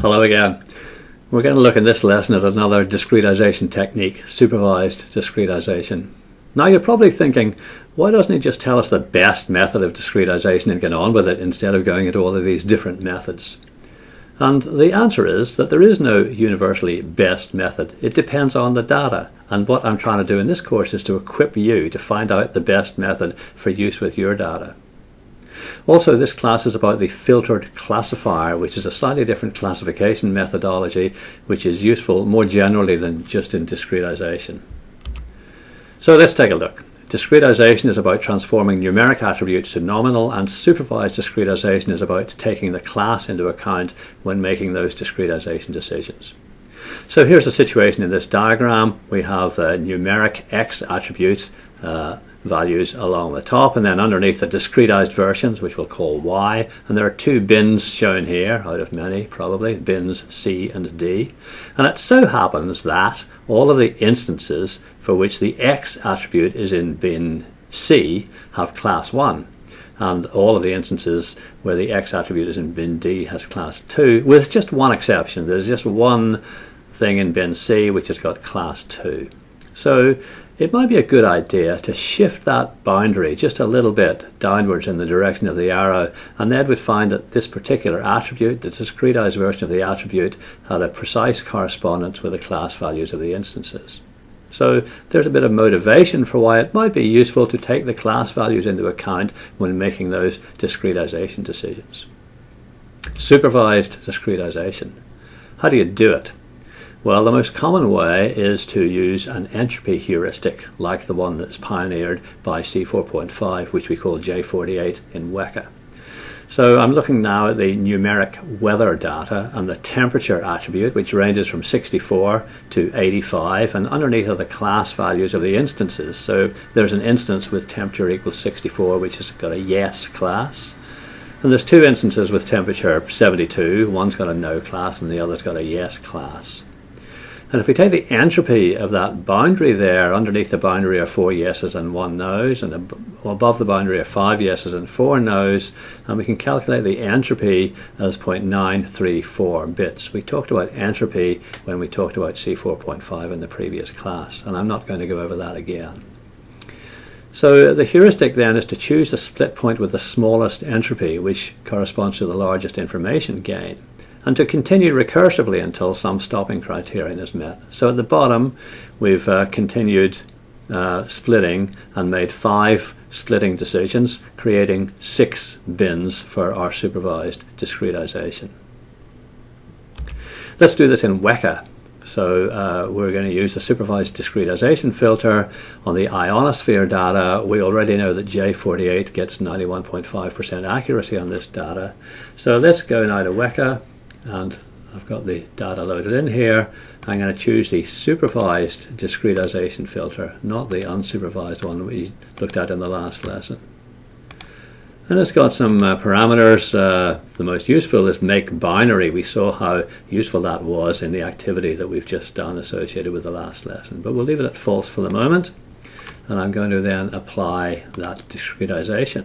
Hello again. We're going to look in this lesson at another discretization technique, supervised discretization. Now you're probably thinking, why doesn't he just tell us the best method of discretization and get on with it instead of going into all of these different methods? And the answer is that there is no universally best method. It depends on the data. And what I'm trying to do in this course is to equip you to find out the best method for use with your data. Also, this class is about the filtered classifier, which is a slightly different classification methodology, which is useful more generally than just in discretization. So let's take a look. Discretization is about transforming numeric attributes to nominal, and supervised discretization is about taking the class into account when making those discretization decisions. So here's the situation in this diagram. We have uh, numeric x attributes uh, values along the top and then underneath the discretized versions which we'll call Y. And there are two bins shown here out of many probably bins C and D. And it so happens that all of the instances for which the X attribute is in bin C have class 1 and all of the instances where the X attribute is in bin D has class 2 with just one exception. There's just one thing in bin C which has got class 2 so it might be a good idea to shift that boundary just a little bit downwards in the direction of the arrow and then we'd find that this particular attribute, the discretized version of the attribute, had a precise correspondence with the class values of the instances. So there's a bit of motivation for why it might be useful to take the class values into account when making those discretization decisions. Supervised discretization. How do you do it? Well, the most common way is to use an entropy heuristic like the one that's pioneered by C4.5, which we call J48 in Weka. So I'm looking now at the numeric weather data and the temperature attribute, which ranges from 64 to 85, and underneath are the class values of the instances. So there's an instance with temperature equals 64, which has got a yes class. And there's two instances with temperature 72. One's got a no class and the other's got a yes class. And if we take the entropy of that boundary there, underneath the boundary are four yeses and one no's, and above the boundary are five yeses and four no's, and we can calculate the entropy as 0.934 bits. We talked about entropy when we talked about C4.5 in the previous class, and I'm not going to go over that again. So the heuristic then is to choose the split point with the smallest entropy, which corresponds to the largest information gain and to continue recursively until some stopping criterion is met. So at the bottom we've uh, continued uh, splitting and made five splitting decisions, creating six bins for our supervised discretization. Let's do this in Weka. So uh, we're going to use the supervised discretization filter on the ionosphere data. We already know that J48 gets 91.5% accuracy on this data. So let's go now to Weka and I've got the data loaded in here. I'm going to choose the supervised discretization filter, not the unsupervised one we looked at in the last lesson. And it's got some uh, parameters. Uh, the most useful is make binary. We saw how useful that was in the activity that we've just done associated with the last lesson. But we'll leave it at false for the moment. And I'm going to then apply that discretization.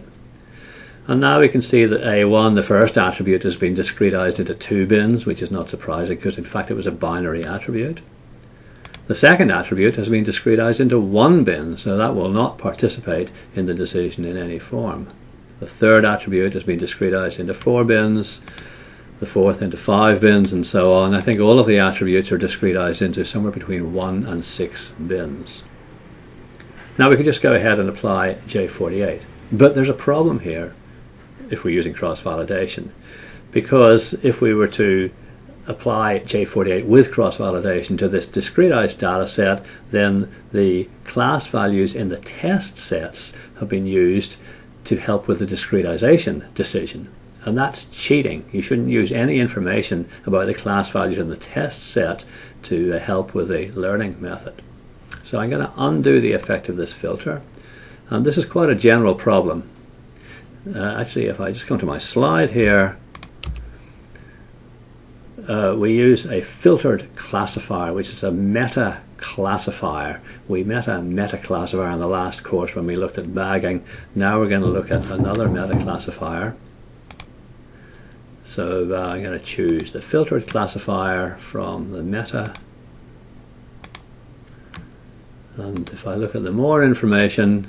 And now we can see that A1, the first attribute, has been discretized into two bins, which is not surprising because in fact it was a binary attribute. The second attribute has been discretized into one bin, so that will not participate in the decision in any form. The third attribute has been discretized into four bins, the fourth into five bins, and so on. I think all of the attributes are discretized into somewhere between one and six bins. Now we can just go ahead and apply J48. But there's a problem here if we're using cross-validation. Because if we were to apply J48 with cross-validation to this discretized data set, then the class values in the test sets have been used to help with the discretization decision. And that's cheating. You shouldn't use any information about the class values in the test set to uh, help with the learning method. So I'm going to undo the effect of this filter. And this is quite a general problem uh, actually if I just come to my slide here uh, we use a filtered classifier which is a meta classifier we met a meta classifier in the last course when we looked at bagging. Now we're going to look at another meta classifier So uh, I'm going to choose the filtered classifier from the meta. And if I look at the more information,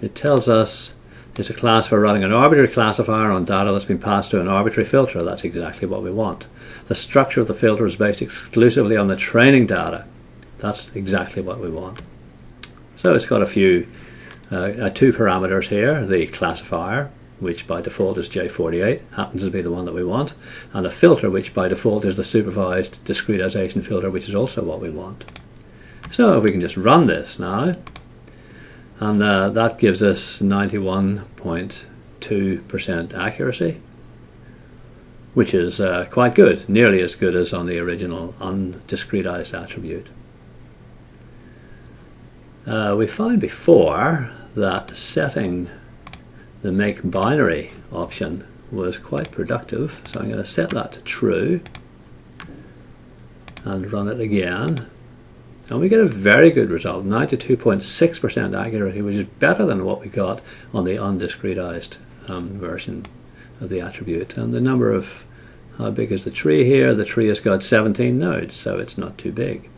it tells us it's a class for running an arbitrary classifier on data that's been passed to an arbitrary filter. That's exactly what we want. The structure of the filter is based exclusively on the training data. That's exactly what we want. So it's got a few, uh, uh, two parameters here, the classifier, which by default is J48, happens to be the one that we want, and a filter, which by default is the supervised discretization filter, which is also what we want. So we can just run this now, and uh, that gives us 91.2% accuracy which is uh, quite good, nearly as good as on the original undiscretized attribute. Uh, we found before that setting the make binary option was quite productive, so I'm going to set that to true and run it again and we get a very good result, 92.6% accuracy, which is better than what we got on the undiscretized um, version of the attribute. And the number of, how big is the tree here? The tree has got 17 nodes, so it's not too big.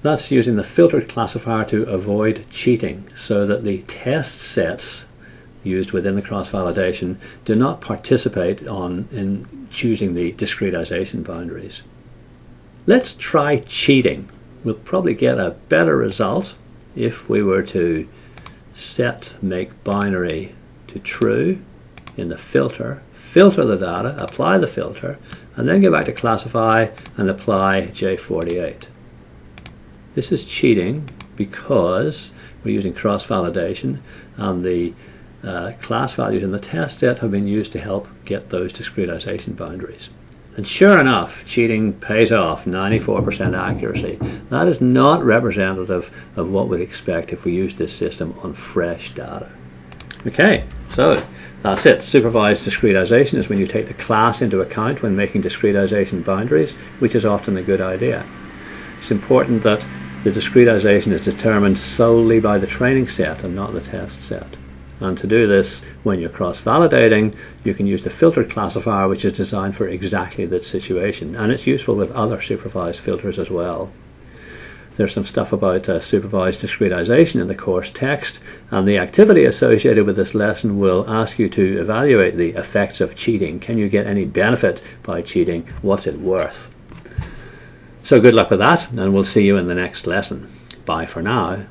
That's using the filtered classifier to avoid cheating, so that the test sets used within the cross-validation do not participate on in choosing the discretization boundaries. Let's try cheating. We'll probably get a better result if we were to set make binary to true in the filter, filter the data, apply the filter, and then go back to classify and apply J48. This is cheating because we're using cross-validation and the uh, class values in the test set have been used to help get those discretization boundaries. And sure enough, cheating pays off, 94% accuracy. That is not representative of what we'd expect if we used this system on fresh data. Okay, so that's it. Supervised discretization is when you take the class into account when making discretization boundaries, which is often a good idea. It's important that the discretization is determined solely by the training set and not the test set. And to do this, when you're cross-validating, you can use the filtered classifier, which is designed for exactly that situation. And it's useful with other supervised filters as well. There's some stuff about uh, supervised discretization in the course text, and the activity associated with this lesson will ask you to evaluate the effects of cheating. Can you get any benefit by cheating? What's it worth? So good luck with that, and we'll see you in the next lesson. Bye for now.